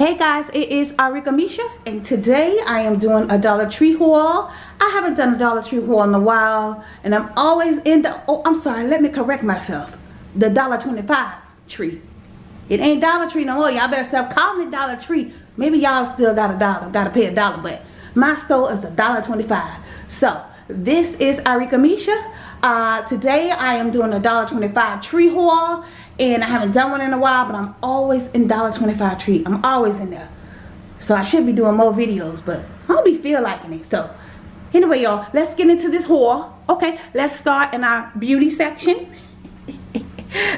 Hey guys, it is Arika Misha and today I am doing a Dollar Tree haul. I haven't done a Dollar Tree haul in a while and I'm always in the, oh I'm sorry, let me correct myself. The Dollar 25 tree. It ain't Dollar Tree no more. Y'all better stop calling it Dollar Tree. Maybe y'all still got a dollar, gotta pay a dollar, but my store is a dollar 25. So this is Arika Misha. Uh, today I am doing a dollar 25 tree haul and I haven't done one in a while but I'm always in dollar 25 tree I'm always in there. So I should be doing more videos but I don't be feel liking it. So anyway y'all let's get into this haul okay let's start in our beauty section.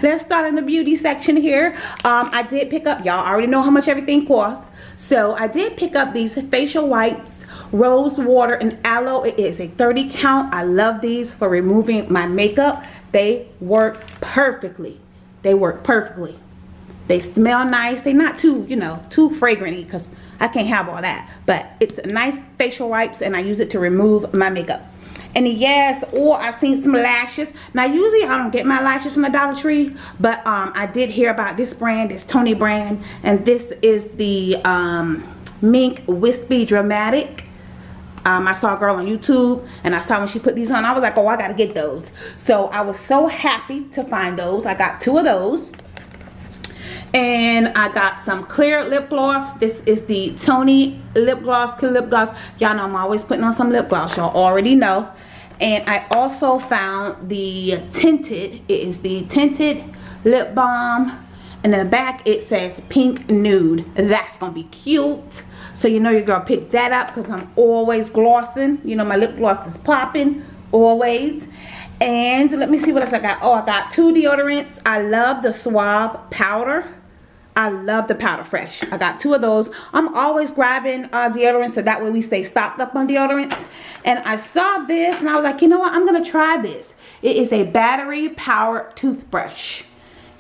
Let's start in the beauty section here. Um, I did pick up y'all already know how much everything costs. So I did pick up these facial wipes rose water and aloe. It is a 30 count. I love these for removing my makeup. They work perfectly they work perfectly. They smell nice. They're not too, you know, too fragranty because I can't have all that. But it's a nice facial wipes and I use it to remove my makeup. And yes, or I've seen some lashes. Now usually I don't get my lashes from the Dollar Tree, but um, I did hear about this brand, this Tony brand, and this is the um, Mink Wispy Dramatic um, I saw a girl on YouTube and I saw when she put these on I was like oh I gotta get those. So I was so happy to find those. I got two of those. And I got some clear lip gloss. This is the Tony lip gloss clear lip gloss. Y'all know I'm always putting on some lip gloss y'all already know. And I also found the tinted. It is the tinted lip balm and in the back it says pink nude. That's gonna be cute. So you know you're gonna pick that up because I'm always glossing. You know my lip gloss is popping always. And let me see what else I got. Oh I got two deodorants. I love the Suave powder. I love the powder fresh. I got two of those. I'm always grabbing uh, deodorants so that way we stay stocked up on deodorants. And I saw this and I was like you know what? I'm gonna try this. It is a battery powered toothbrush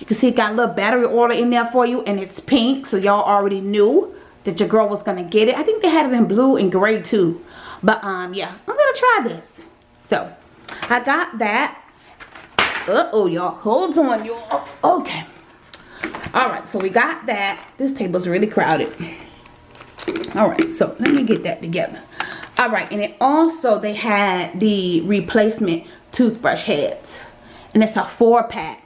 you can see it got a little battery order in there for you and it's pink so y'all already knew that your girl was gonna get it. I think they had it in blue and gray too. But um yeah, I'm gonna try this. So I got that. Uh-oh y'all. Hold on y'all. Okay. Alright, so we got that. This table's really crowded. Alright, so let me get that together. Alright, and it also they had the replacement toothbrush heads. And it's a four pack.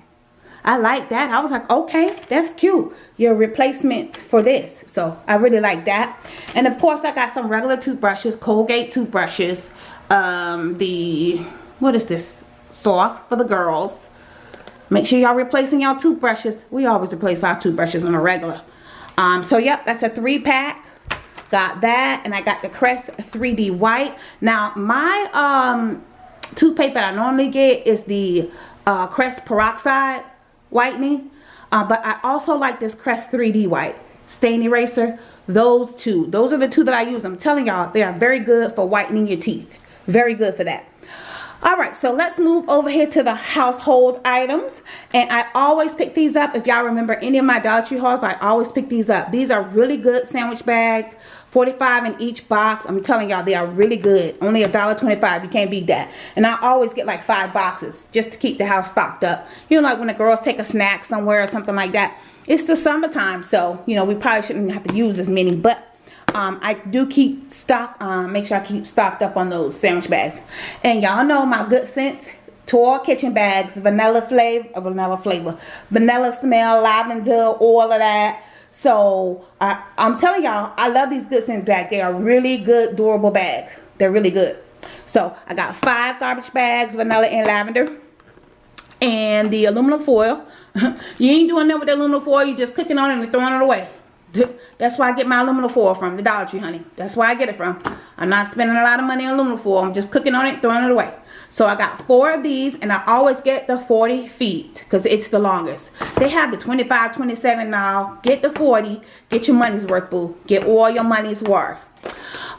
I like that. I was like, okay, that's cute. Your replacement for this. So I really like that. And of course, I got some regular toothbrushes, Colgate toothbrushes. Um, the, what is this? Soft for the girls. Make sure y'all replacing y'all toothbrushes. We always replace our toothbrushes on a regular. Um, so yep, that's a three pack. Got that. And I got the Crest 3D White. Now, my um, toothpaste that I normally get is the uh, Crest Peroxide whitening. Uh, but I also like this Crest 3D white stain eraser. Those two. Those are the two that I use. I'm telling y'all, they are very good for whitening your teeth. Very good for that. Alright, so let's move over here to the household items. And I always pick these up. If y'all remember any of my Dollar Tree hauls, I always pick these up. These are really good sandwich bags. 45 in each box. I'm telling y'all, they are really good. Only a dollar 25. You can't beat that. And I always get like five boxes just to keep the house stocked up. You know, like when the girls take a snack somewhere or something like that. It's the summertime, so, you know, we probably shouldn't have to use as many. But um, I do keep stock, um, make sure I keep stocked up on those sandwich bags. And y'all know my good sense Tour kitchen bags, vanilla flavor, vanilla flavor, vanilla smell, lavender, all of that. So I, I'm telling y'all, I love these good scent bags. They are really good, durable bags. They're really good. So I got five garbage bags, vanilla and lavender. And the aluminum foil. you ain't doing that with the aluminum foil. You're just clicking on it and throwing it away. That's why I get my aluminum foil from, the Dollar Tree, honey. That's where I get it from. I'm not spending a lot of money on aluminum foil. I'm just cooking on it, throwing it away. So I got four of these, and I always get the 40 feet because it's the longest. They have the 25, 27 now. Get the 40. Get your money's worth, boo. Get all your money's worth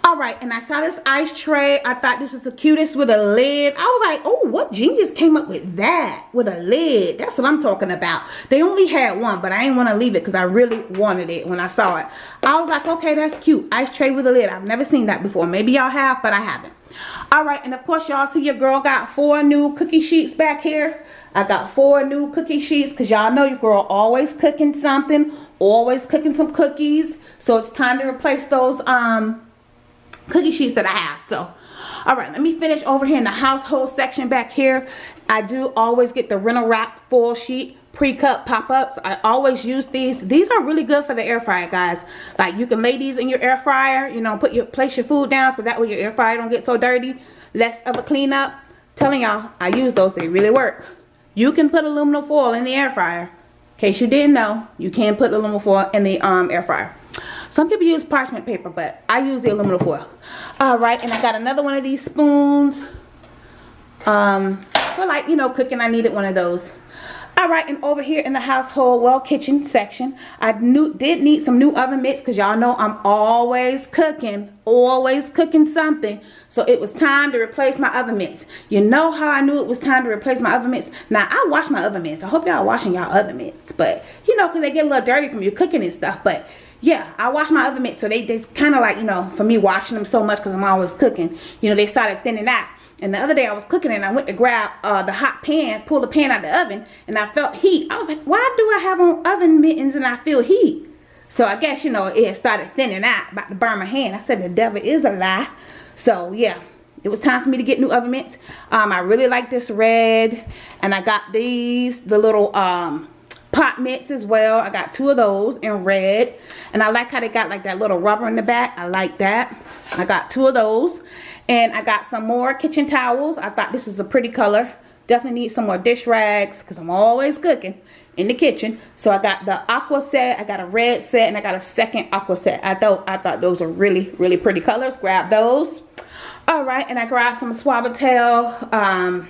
all right and i saw this ice tray. I thought this was the cutest with a lid. I was like oh what genius came up with that with a lid? That's what i'm talking about. They only had one but i didn't want to leave it because i really wanted it when i saw it. I was like okay that's cute ice tray with a lid. I've never seen that before. Maybe y'all have but i haven't. All right and of course y'all see your girl got four new cookie sheets back here. I got four new cookie sheets because y'all know your girl always cooking something always cooking some cookies. So it's time to replace those um cookie sheets that i have so. All right let me finish over here in the household section back here. I do always get the Reynolds Wrap full sheet pre-cut pop-ups. I always use these. These are really good for the air fryer guys. Like you can lay these in your air fryer you know put your place your food down so that way your air fryer don't get so dirty. Less of a cleanup. Telling y'all i use those. They really work. You can put aluminum foil in the air fryer. In case you didn't know you can put aluminum foil in the um, air fryer some people use parchment paper but i use the aluminum foil. All right and i got another one of these spoons. Um for like you know cooking. I needed one of those. All right and over here in the household well kitchen section i knew did need some new oven mitts because y'all know i'm always cooking always cooking something. So it was time to replace my oven mitts. You know how i knew it was time to replace my oven mitts? Now i wash my oven mitts. I hope y'all washing y'all oven mitts but you know because they get a little dirty from you cooking and stuff but yeah i wash my oven mitts so they, they kind of like you know for me washing them so much because i'm always cooking you know they started thinning out and the other day I was cooking and I went to grab uh, the hot pan, pull the pan out of the oven, and I felt heat. I was like, why do I have on oven mittens and I feel heat? So I guess, you know, it started thinning out, about to burn my hand. I said, the devil is a lie. So, yeah, it was time for me to get new oven mitts. Um, I really like this red, and I got these, the little um, pot mitts as well. I got two of those in red, and I like how they got like that little rubber in the back. I like that. I got two of those. And I got some more kitchen towels. I thought this was a pretty color. Definitely need some more dish rags because I'm always cooking in the kitchen. So I got the aqua set, I got a red set, and I got a second aqua set. I thought I thought those were really, really pretty colors. Grab those. All right, and I grabbed some Suavitel, um,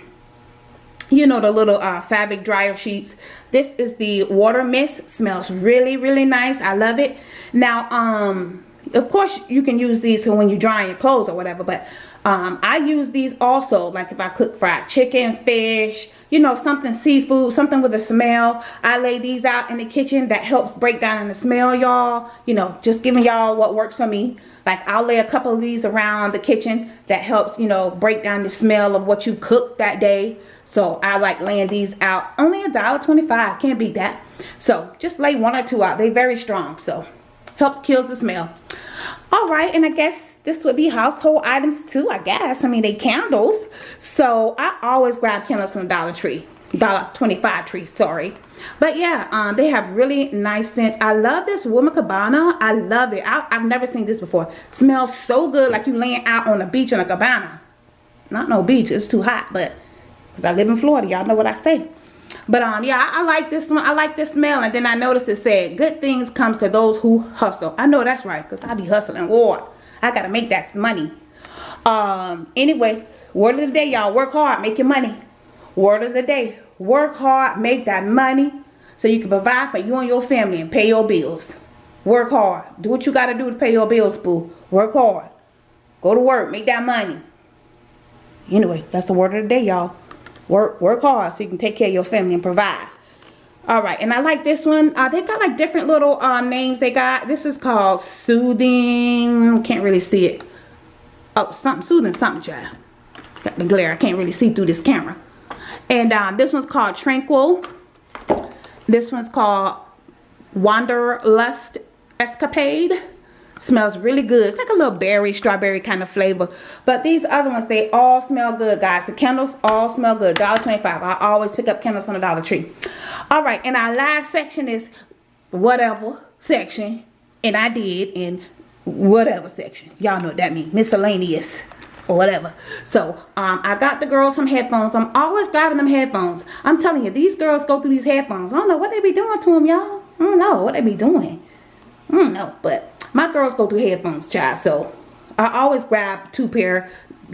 you know, the little uh, fabric dryer sheets. This is the water mist. Smells really, really nice. I love it. Now, um, of course, you can use these when you're drying your clothes or whatever, but um, I use these also, like if I cook fried chicken, fish, you know, something seafood, something with a smell. I lay these out in the kitchen. That helps break down the smell, y'all. You know, just giving y'all what works for me. Like I'll lay a couple of these around the kitchen that helps, you know, break down the smell of what you cooked that day. So I like laying these out. Only a dollar twenty-five. Can't beat that. So just lay one or two out. They're very strong. So helps kills the smell. All right, and I guess this would be household items too, I guess. I mean, they candles. So I always grab candles from the Dollar Tree. Dollar 25 tree, sorry. But yeah, um, they have really nice scents. I love this Woman Cabana. I love it. I, have never seen this before. Smells so good like you laying out on the beach in a cabana. Not no beach, it's too hot, but because I live in Florida, y'all know what I say. But um, yeah, I, I, like this one. I like this smell. And then I noticed it said, good things comes to those who hustle. I know that's right, because I be hustling. War. I gotta make that money. Um, anyway, word of the day, y'all. Work hard, make your money. Word of the day. Work hard, make that money so you can provide for you and your family and pay your bills. Work hard. Do what you gotta do to pay your bills, boo. Work hard. Go to work, make that money. Anyway, that's the word of the day, y'all. Work work hard so you can take care of your family and provide. All right, and I like this one. Uh, they got like different little um, names they got. This is called Soothing. Can't really see it. Oh, something Soothing something, child. Got the glare. I can't really see through this camera. And um, this one's called Tranquil. This one's called Wanderlust Escapade. Smells really good. It's like a little berry, strawberry kind of flavor. But these other ones, they all smell good, guys. The candles all smell good. $1.25. I always pick up candles from the Dollar Tree. All right, and our last section is whatever section. And I did in whatever section. Y'all know what that means. Miscellaneous or whatever. So, um, I got the girls some headphones. I'm always grabbing them headphones. I'm telling you, these girls go through these headphones. I don't know what they be doing to them, y'all. I don't know what they be doing. I don't know, but my girls go through headphones, child. So I always grab two pair,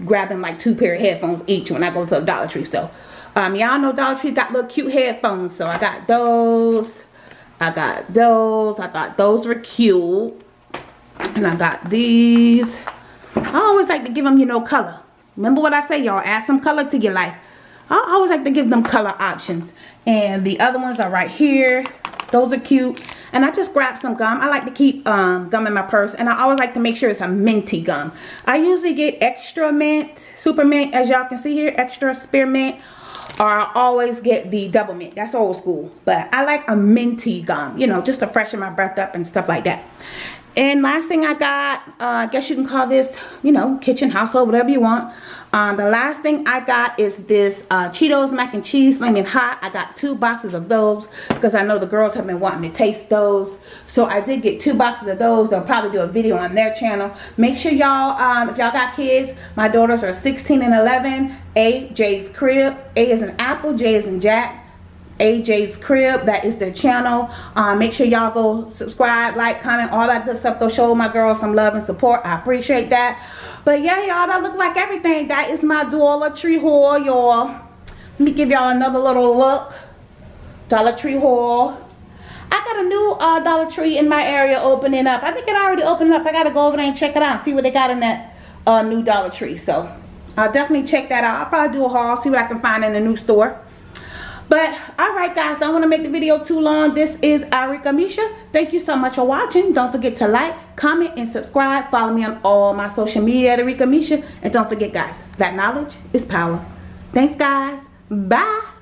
grab them like two pair of headphones each when I go to the Dollar Tree. So um, y'all know Dollar Tree got little cute headphones. So I got those. I got those. I thought those were cute. And I got these. I always like to give them, you know, color. Remember what I say, y'all. Add some color to your life. I always like to give them color options. And the other ones are right here. Those are cute. And I just grabbed some gum. I like to keep um, gum in my purse and I always like to make sure it's a minty gum. I usually get extra mint, super mint as y'all can see here, extra spearmint or I always get the double mint. That's old school. But I like a minty gum, you know, just to freshen my breath up and stuff like that. And last thing I got, uh, I guess you can call this, you know, kitchen, household, whatever you want. Um, the last thing I got is this uh, Cheetos mac and cheese flaming hot. I got two boxes of those because I know the girls have been wanting to taste those. So I did get two boxes of those. They'll probably do a video on their channel. Make sure y'all, um, if y'all got kids, my daughters are 16 and 11. A, Jay's Crib. A is an apple, J is in Jack. AJ's Crib. That is their channel. Uh, make sure y'all go subscribe, like, comment, all that good stuff. Go show my girls some love and support. I appreciate that. But yeah, y'all, that look like everything. That is my Dollar Tree haul, y'all. Let me give y'all another little look. Dollar Tree haul. I got a new uh, Dollar Tree in my area opening up. I think it already opened up. I got to go over there and check it out. See what they got in that uh, new Dollar Tree. So I'll definitely check that out. I'll probably do a haul. See what I can find in the new store. But all right guys, don't want to make the video too long. This is Arika Misha. Thank you so much for watching. Don't forget to like, comment, and subscribe. Follow me on all my social media at Arika Misha. And don't forget guys, that knowledge is power. Thanks guys. Bye.